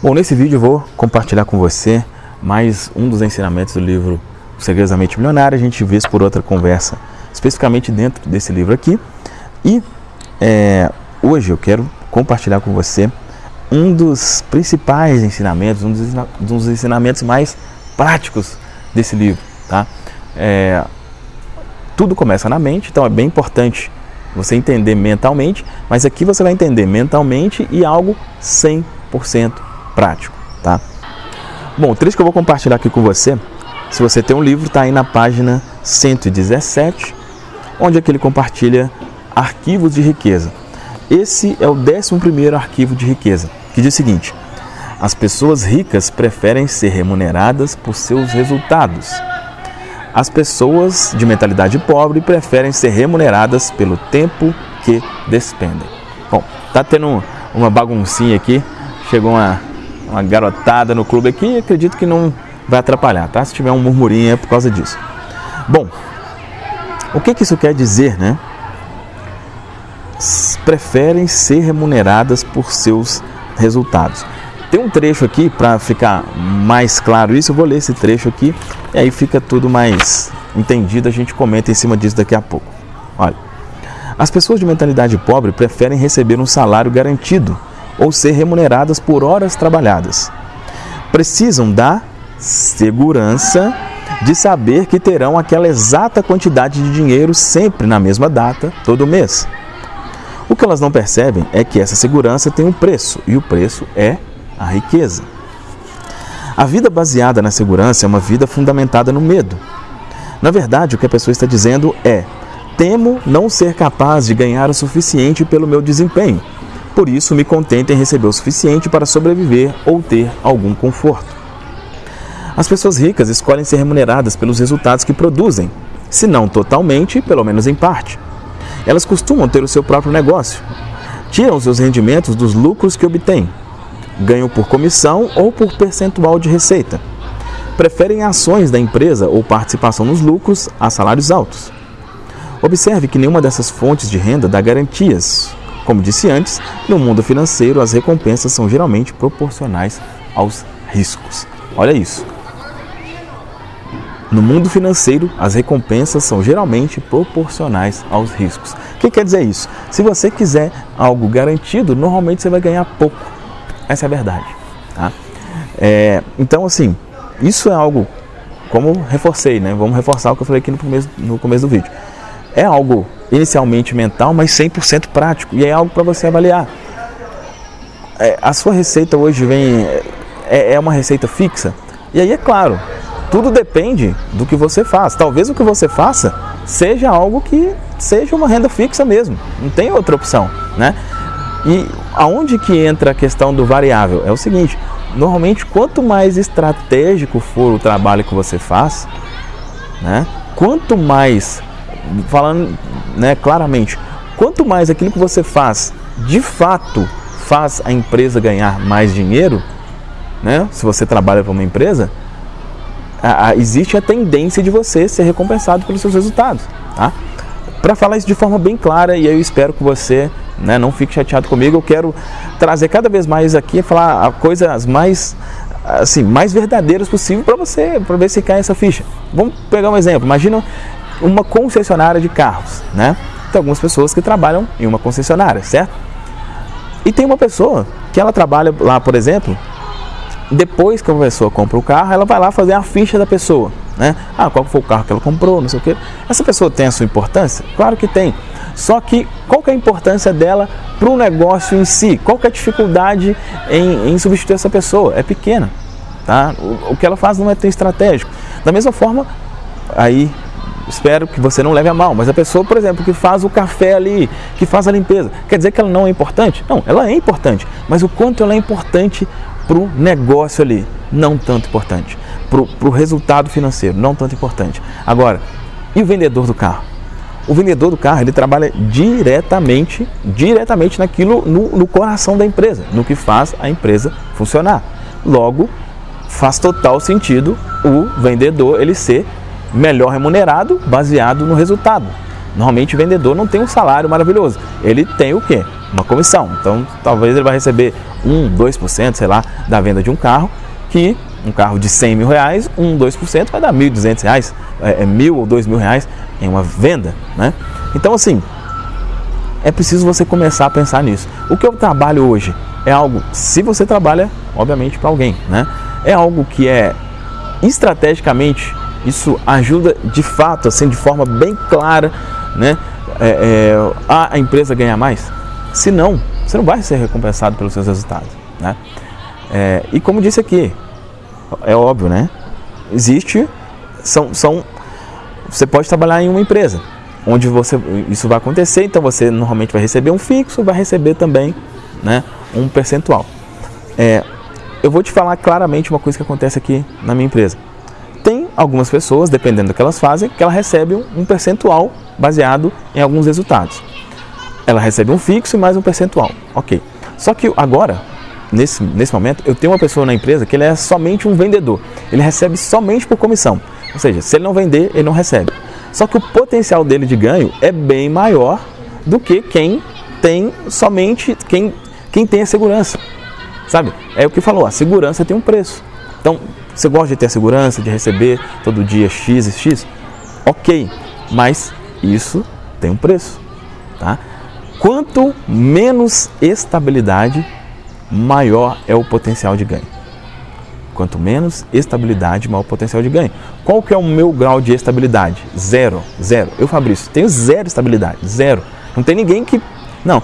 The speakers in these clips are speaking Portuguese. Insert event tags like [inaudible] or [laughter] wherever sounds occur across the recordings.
Bom, nesse vídeo vou compartilhar com você mais um dos ensinamentos do livro Segredos da Mente Milionária. A gente vê isso por outra conversa, especificamente dentro desse livro aqui. E é, hoje eu quero compartilhar com você um dos principais ensinamentos, um dos, dos ensinamentos mais práticos desse livro. Tá? É, tudo começa na mente, então é bem importante você entender mentalmente, mas aqui você vai entender mentalmente e algo 100% prático, tá? Bom, o trecho que eu vou compartilhar aqui com você, se você tem um livro, está aí na página 117, onde é que ele compartilha arquivos de riqueza. Esse é o 11 arquivo de riqueza, que diz o seguinte, as pessoas ricas preferem ser remuneradas por seus resultados. As pessoas de mentalidade pobre preferem ser remuneradas pelo tempo que despendem. Bom, tá tendo uma baguncinha aqui, chegou uma uma garotada no clube aqui, acredito que não vai atrapalhar, tá? Se tiver um murmurinho é por causa disso. Bom, o que, que isso quer dizer, né? Preferem ser remuneradas por seus resultados. Tem um trecho aqui para ficar mais claro isso, eu vou ler esse trecho aqui e aí fica tudo mais entendido, a gente comenta em cima disso daqui a pouco. Olha, as pessoas de mentalidade pobre preferem receber um salário garantido ou ser remuneradas por horas trabalhadas. Precisam da segurança de saber que terão aquela exata quantidade de dinheiro sempre na mesma data, todo mês. O que elas não percebem é que essa segurança tem um preço, e o preço é a riqueza. A vida baseada na segurança é uma vida fundamentada no medo. Na verdade, o que a pessoa está dizendo é: temo não ser capaz de ganhar o suficiente pelo meu desempenho por isso me contento em receber o suficiente para sobreviver ou ter algum conforto. As pessoas ricas escolhem ser remuneradas pelos resultados que produzem, se não totalmente, pelo menos em parte. Elas costumam ter o seu próprio negócio, tiram seus rendimentos dos lucros que obtêm, ganham por comissão ou por percentual de receita. Preferem ações da empresa ou participação nos lucros a salários altos. Observe que nenhuma dessas fontes de renda dá garantias como disse antes, no mundo financeiro as recompensas são geralmente proporcionais aos riscos. Olha isso. No mundo financeiro, as recompensas são geralmente proporcionais aos riscos. O que quer dizer isso? Se você quiser algo garantido, normalmente você vai ganhar pouco. Essa é a verdade. Tá? É, então, assim, isso é algo, como reforcei, né? Vamos reforçar o que eu falei aqui no começo, no começo do vídeo. É algo inicialmente mental, mas 100% prático. E é algo para você avaliar. É, a sua receita hoje vem é, é uma receita fixa. E aí é claro, tudo depende do que você faz. Talvez o que você faça seja algo que seja uma renda fixa mesmo. Não tem outra opção, né? E aonde que entra a questão do variável? É o seguinte, normalmente quanto mais estratégico for o trabalho que você faz, né? Quanto mais falando né, claramente, quanto mais aquilo que você faz de fato faz a empresa ganhar mais dinheiro, né, se você trabalha para uma empresa, a, a, existe a tendência de você ser recompensado pelos seus resultados. Tá? Para falar isso de forma bem clara, e eu espero que você né, não fique chateado comigo, eu quero trazer cada vez mais aqui, falar coisas mais assim, mais verdadeiras possível para você, para ver se cai essa ficha. Vamos pegar um exemplo. Imagina uma concessionária de carros, né? Tem algumas pessoas que trabalham em uma concessionária, certo? E tem uma pessoa que ela trabalha lá, por exemplo, depois que a pessoa compra o carro, ela vai lá fazer a ficha da pessoa, né? Ah, qual foi o carro que ela comprou, não sei o quê. Essa pessoa tem a sua importância? Claro que tem. Só que qual que é a importância dela para o negócio em si? Qual que é a dificuldade em, em substituir essa pessoa? É pequena, tá? O, o que ela faz não é tão estratégico. Da mesma forma, aí espero que você não leve a mal, mas a pessoa, por exemplo, que faz o café ali, que faz a limpeza, quer dizer que ela não é importante? Não, ela é importante, mas o quanto ela é importante para o negócio ali, não tanto importante. Para o resultado financeiro, não tanto importante. Agora, e o vendedor do carro? O vendedor do carro, ele trabalha diretamente, diretamente naquilo, no, no coração da empresa, no que faz a empresa funcionar. Logo, faz total sentido o vendedor ele ser melhor remunerado baseado no resultado. Normalmente o vendedor não tem um salário maravilhoso, ele tem o quê? Uma comissão. Então talvez ele vai receber 1, 2%, sei lá, da venda de um carro, que um carro de 100 mil reais, 1, 2% vai dar 1.200 reais, é, é mil ou dois mil reais em uma venda, né? Então assim, é preciso você começar a pensar nisso. O que eu trabalho hoje é algo, se você trabalha, obviamente, para alguém, né? É algo que é estrategicamente, isso ajuda de fato, assim, de forma bem clara, né? É, é, a empresa ganhar mais. Se não, você não vai ser recompensado pelos seus resultados, né? É, e como disse aqui, é óbvio, né? Existe, são, são, você pode trabalhar em uma empresa, onde você, isso vai acontecer, então você normalmente vai receber um fixo, vai receber também né, um percentual. É, eu vou te falar claramente uma coisa que acontece aqui na minha empresa. Algumas pessoas, dependendo do que elas fazem, que elas recebem um percentual baseado em alguns resultados. Ela recebe um fixo e mais um percentual. Ok. Só que agora, nesse, nesse momento, eu tenho uma pessoa na empresa que ele é somente um vendedor. Ele recebe somente por comissão. Ou seja, se ele não vender, ele não recebe. Só que o potencial dele de ganho é bem maior do que quem tem somente quem, quem tem a segurança. Sabe? É o que falou, a segurança tem um preço. Então, você gosta de ter a segurança, de receber todo dia X e X? Ok, mas isso tem um preço. Tá? Quanto menos estabilidade, maior é o potencial de ganho. Quanto menos estabilidade, maior o potencial de ganho. Qual que é o meu grau de estabilidade? Zero, zero. Eu, Fabrício, tenho zero estabilidade, zero. Não tem ninguém que não,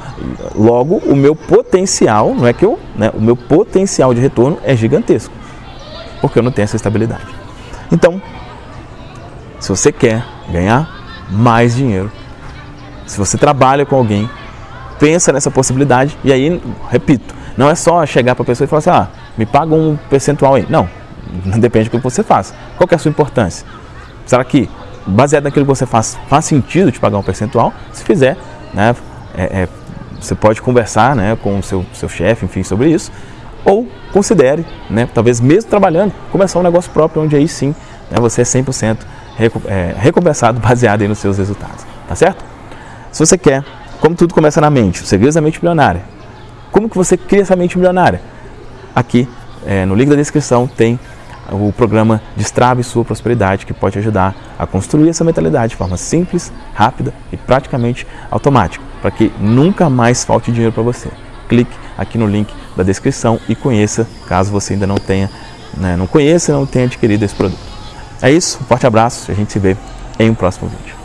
logo o meu potencial, não é que eu, né, o meu potencial de retorno é gigantesco, porque eu não tenho essa estabilidade. Então, se você quer ganhar mais dinheiro, se você trabalha com alguém, pensa nessa possibilidade e aí, repito, não é só chegar para a pessoa e falar assim, ah, me paga um percentual aí. Não, [laughs] depende do que você faz. Qual é a sua importância? Será que, baseado naquilo que você faz, faz sentido te pagar um percentual? Se fizer, né, é, é, você pode conversar né, com o seu, seu chefe, enfim, sobre isso, ou considere, né, talvez mesmo trabalhando, começar um negócio próprio, onde aí sim né, você é 100% é, recompensado [laughs] baseado nos seus resultados, tá certo? Se você quer, como tudo começa na mente, o segredo da mente milionária, como que você cria essa mente milionária? Aqui é, no link da descrição tem o programa Destrave Sua Prosperidade, que pode ajudar a construir essa mentalidade de forma simples, rápida e praticamente automática, para que nunca mais falte dinheiro para você. Clique aqui no link da descrição e conheça, caso você ainda não tenha, né, não conheça não tenha adquirido esse produto. É isso, um forte abraço a gente se vê em um próximo vídeo.